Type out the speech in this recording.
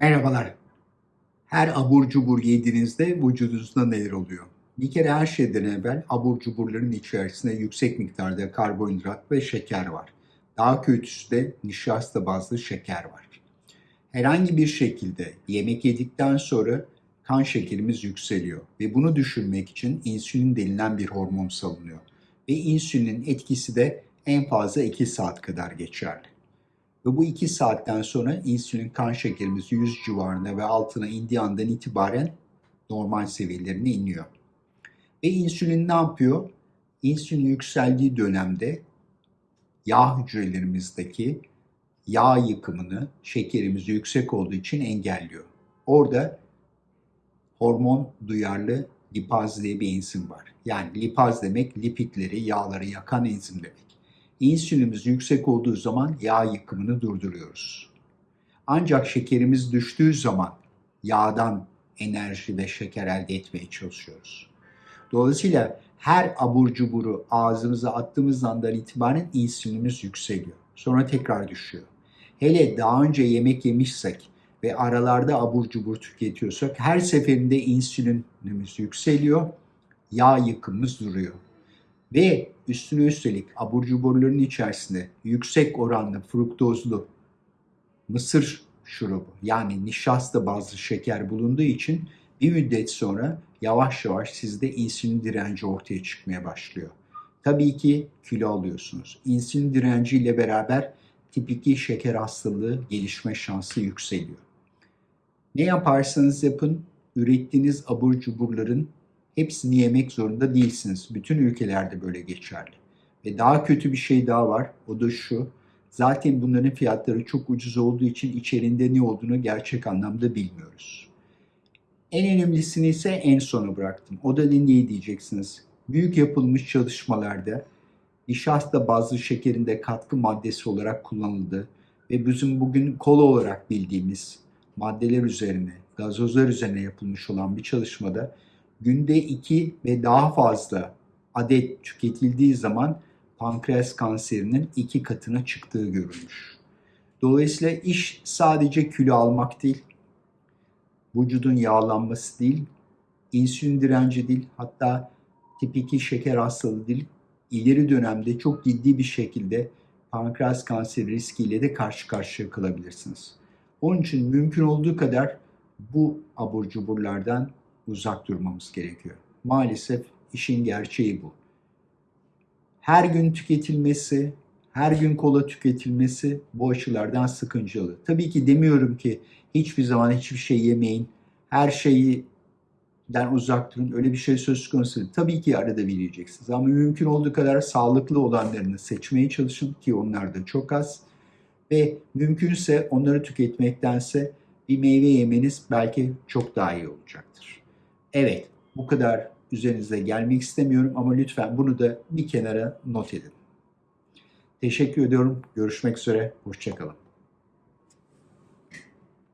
Merhabalar. Her abur cubur yediğinizde vücudunuzda neler oluyor? Bir kere her şeyden evvel abur cuburların içerisinde yüksek miktarda karbonhidrat ve şeker var. Daha kötüsü de nişasta bazlı şeker var. Herhangi bir şekilde yemek yedikten sonra kan şekerimiz yükseliyor ve bunu düşürmek için insülin denilen bir hormon salınıyor. Ve insülinin etkisi de en fazla 2 saat kadar geçerli. Ve bu 2 saatten sonra insülin kan şekerimiz 100 civarında ve altına indiği andan itibaren normal seviyelerine iniyor. Ve insülin ne yapıyor? İnsülin yükseldiği dönemde yağ hücrelerimizdeki yağ yıkımını şekerimiz yüksek olduğu için engelliyor. Orada hormon duyarlı lipaz diye bir enzim var. Yani lipaz demek lipidleri, yağları yakan enzim demek. İnsülinimiz yüksek olduğu zaman yağ yıkımını durduruyoruz. Ancak şekerimiz düştüğü zaman yağdan enerji ve şeker elde etmeye çalışıyoruz. Dolayısıyla her abur cuburu ağzımıza attığımız andan itibaren insülinimiz yükseliyor. Sonra tekrar düşüyor. Hele daha önce yemek yemişsek ve aralarda abur cubur tüketiyorsak her seferinde insülinimiz yükseliyor, yağ yıkımımız duruyor. Ve üstüne üstelik abur cuburların içerisinde yüksek oranlı fruktozlu mısır şurubu yani nişasta bazlı şeker bulunduğu için bir müddet sonra yavaş yavaş sizde insülin direnci ortaya çıkmaya başlıyor. Tabii ki kilo alıyorsunuz. İnsülin direnci ile beraber tip 2 şeker hastalığı gelişme şansı yükseliyor. Ne yaparsanız yapın ürettiğiniz abur cuburların hepsini yemek zorunda değilsiniz. Bütün ülkelerde böyle geçerli. Ve daha kötü bir şey daha var. O da şu. Zaten bunların fiyatları çok ucuz olduğu için içerinde ne olduğunu gerçek anlamda bilmiyoruz. En önemlisini ise en sona bıraktım. O da ne diyeceksiniz? Büyük yapılmış çalışmalarda nişasta bazlı şekerinde katkı maddesi olarak kullanıldı ve bizim bugün kola olarak bildiğimiz maddeler üzerine, gazozlar üzerine yapılmış olan bir çalışmada günde 2 ve daha fazla adet tüketildiği zaman pankreas kanserinin iki katına çıktığı görülmüş. Dolayısıyla iş sadece kilo almak değil, vücudun yağlanması değil, insülin direnci değil, hatta tip 2 şeker hastalığı değil, ileri dönemde çok ciddi bir şekilde pankreas kanseri riskiyle de karşı karşıya kalabilirsiniz. Onun için mümkün olduğu kadar bu abur cuburlardan uzak durmamız gerekiyor. Maalesef işin gerçeği bu. Her gün tüketilmesi, her gün kola tüketilmesi bu açılardan sıkıntılı. Tabii ki demiyorum ki hiçbir zaman hiçbir şey yemeyin, her şeyi den uzak durun. Öyle bir şey söz konusu değil. Tabii ki arada bir yiyeceksiniz ama mümkün olduğu kadar sağlıklı olanlarını seçmeye çalışın ki onlar da çok az. Ve mümkünse onları tüketmektense bir meyve yemeniz belki çok daha iyi olacaktır. Evet, bu kadar üzerinize gelmek istemiyorum ama lütfen bunu da bir kenara not edin. Teşekkür ediyorum. Görüşmek üzere. Hoşçakalın.